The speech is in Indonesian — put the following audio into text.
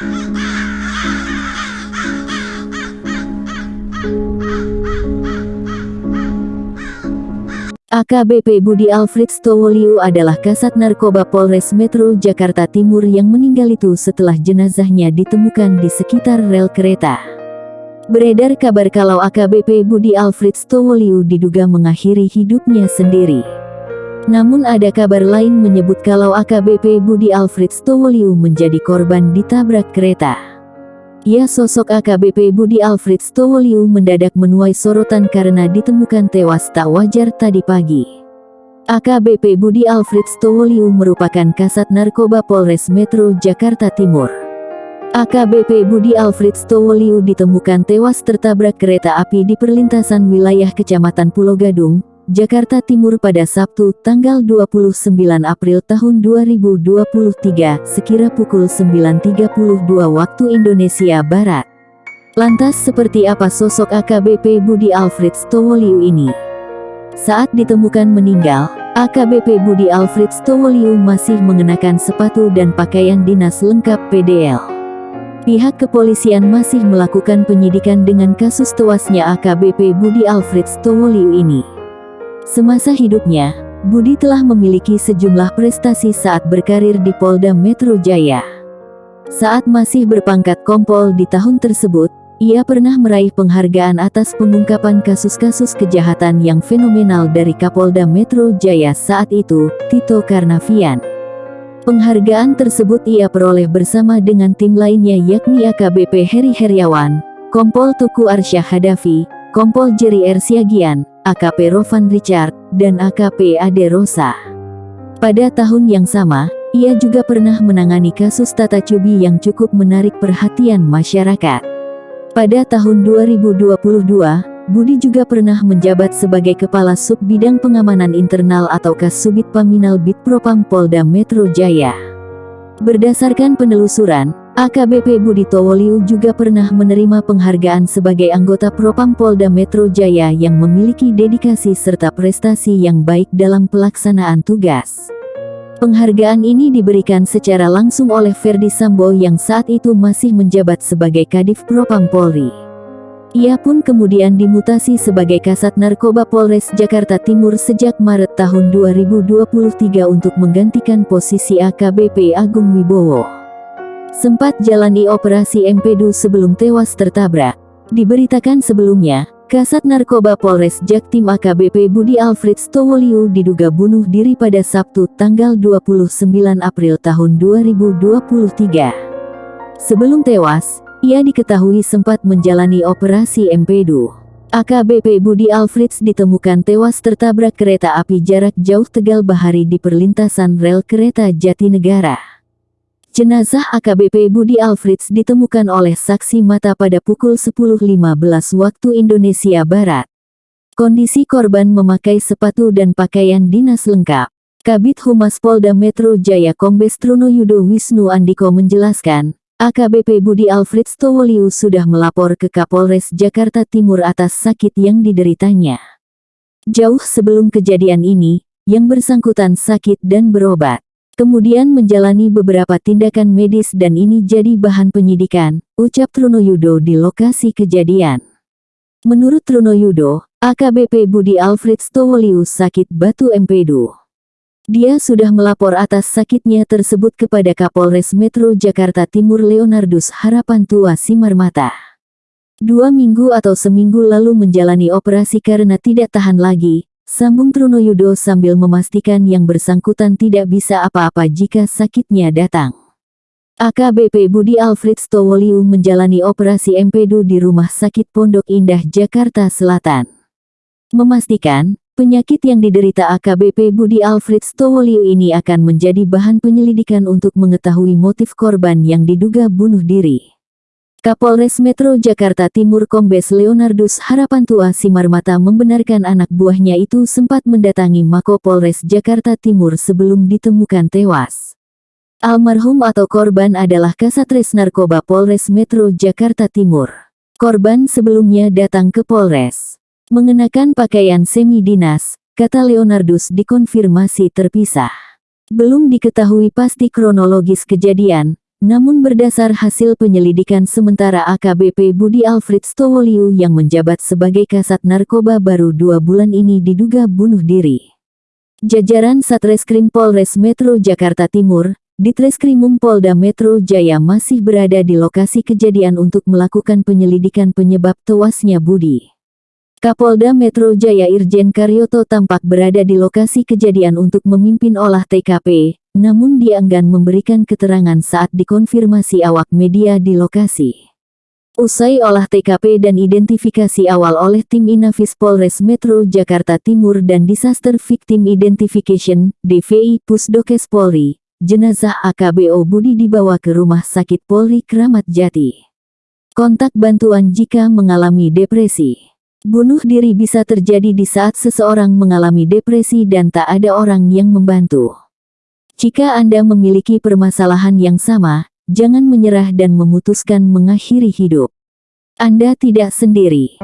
AKBP Budi Alfred Stowoliu adalah kasat narkoba Polres Metro Jakarta Timur yang meninggal itu setelah jenazahnya ditemukan di sekitar rel kereta. Beredar kabar kalau AKBP Budi Alfred Stowoliu diduga mengakhiri hidupnya sendiri. Namun ada kabar lain menyebut kalau AKBP Budi Alfred Stowoliu menjadi korban ditabrak kereta. Ya sosok AKBP Budi Alfred Stowoliu mendadak menuai sorotan karena ditemukan tewas tak wajar tadi pagi. AKBP Budi Alfred Stowoliu merupakan kasat narkoba Polres Metro Jakarta Timur. AKBP Budi Alfred Stowoliu ditemukan tewas tertabrak kereta api di perlintasan wilayah Kecamatan Pulau Gadung, Jakarta Timur pada Sabtu, tanggal 29 April tahun 2023, sekira pukul 9.32 waktu Indonesia Barat. Lantas seperti apa sosok AKBP Budi Alfred Stowoliu ini? Saat ditemukan meninggal, AKBP Budi Alfred Stowoliu masih mengenakan sepatu dan pakaian dinas lengkap PDL. Pihak kepolisian masih melakukan penyidikan dengan kasus tewasnya AKBP Budi Alfred Stowoliu ini. Semasa hidupnya, Budi telah memiliki sejumlah prestasi saat berkarir di Polda Metro Jaya. Saat masih berpangkat kompol di tahun tersebut, ia pernah meraih penghargaan atas pengungkapan kasus-kasus kejahatan yang fenomenal dari Kapolda Metro Jaya saat itu, Tito Karnavian. Penghargaan tersebut ia peroleh bersama dengan tim lainnya yakni AKBP Heri Heriawan, Kompol Tuku Arsyah Hadafi, Kompol Jerry R. AKP Rovan Richard, dan AKP Ade Rosa. Pada tahun yang sama, ia juga pernah menangani kasus tata cubi yang cukup menarik perhatian masyarakat. Pada tahun 2022, Budi juga pernah menjabat sebagai Kepala Sub Bidang Pengamanan Internal atau Kasubit Paminal Bitpropam Polda Metro Jaya. Berdasarkan penelusuran, AKBP Budi Towoliu juga pernah menerima penghargaan sebagai anggota Propam Polda Metro Jaya yang memiliki dedikasi serta prestasi yang baik dalam pelaksanaan tugas. Penghargaan ini diberikan secara langsung oleh Ferdi Sambo yang saat itu masih menjabat sebagai Kadif Propam Polri. Ia pun kemudian dimutasi sebagai Kasat Narkoba Polres Jakarta Timur sejak Maret tahun 2023 untuk menggantikan posisi AKBP Agung Wibowo sempat jalani operasi Empedu sebelum tewas tertabrak. Diberitakan sebelumnya, Kasat Narkoba Polres Jaktim AKBP Budi Alfred Stowoliu diduga bunuh diri pada Sabtu tanggal 29 April tahun 2023. Sebelum tewas, ia diketahui sempat menjalani operasi Empedu. AKBP Budi Alfreds ditemukan tewas tertabrak kereta api jarak jauh Tegal Bahari di perlintasan rel kereta Jatinegara. Jenazah AKBP Budi Alfreds ditemukan oleh saksi mata pada pukul 10.15 waktu Indonesia Barat. Kondisi korban memakai sepatu dan pakaian dinas lengkap. Kabit Humas Polda Metro Jaya Kombes Truno Yudo Wisnu Andiko menjelaskan, AKBP Budi Alfreds Towoliu sudah melapor ke Kapolres Jakarta Timur atas sakit yang dideritanya. Jauh sebelum kejadian ini, yang bersangkutan sakit dan berobat kemudian menjalani beberapa tindakan medis dan ini jadi bahan penyidikan, ucap Truno Yudo di lokasi kejadian. Menurut Truno Yudo, AKBP Budi Alfred Stowolius sakit batu empedu. Dia sudah melapor atas sakitnya tersebut kepada Kapolres Metro Jakarta Timur Leonardus Harapan Tua Simarmata. Dua minggu atau seminggu lalu menjalani operasi karena tidak tahan lagi, Sambung Truno Yudo sambil memastikan yang bersangkutan tidak bisa apa-apa jika sakitnya datang. AKBP Budi Alfred Stowoliu menjalani operasi empedu di Rumah Sakit Pondok Indah, Jakarta Selatan. Memastikan, penyakit yang diderita AKBP Budi Alfred Stowoliu ini akan menjadi bahan penyelidikan untuk mengetahui motif korban yang diduga bunuh diri. Kapolres Metro Jakarta Timur Kombes Leonardus Harapantua Simarmata membenarkan anak buahnya itu sempat mendatangi Mako Polres Jakarta Timur sebelum ditemukan tewas. Almarhum atau korban adalah Kasatres Narkoba Polres Metro Jakarta Timur. Korban sebelumnya datang ke Polres. Mengenakan pakaian semi dinas, kata Leonardus dikonfirmasi terpisah. Belum diketahui pasti kronologis kejadian, Namun berdasar hasil penyelidikan sementara AKBP Budi Alfred Stowoliu yang menjabat sebagai kasat narkoba baru dua bulan ini diduga bunuh diri. Jajaran Satreskrim Polres Metro Jakarta Timur, Ditreskrimum Polda Metro Jaya masih berada di lokasi kejadian untuk melakukan penyelidikan penyebab tewasnya Budi. Kapolda Metro Jaya Irjen Karyoto tampak berada di lokasi kejadian untuk memimpin olah TKP, namun dia enggan memberikan keterangan saat dikonfirmasi awak media di lokasi. Usai olah TKP dan identifikasi awal oleh tim Inafis Polres Metro Jakarta Timur dan Disaster Victim Identification, DVI Pusdokes Polri, jenazah AKBO Budi dibawa ke Rumah Sakit Polri Kramat Jati. Kontak bantuan jika mengalami depresi. Bunuh diri bisa terjadi di saat seseorang mengalami depresi dan tak ada orang yang membantu. Jika Anda memiliki permasalahan yang sama, jangan menyerah dan memutuskan mengakhiri hidup. Anda tidak sendiri.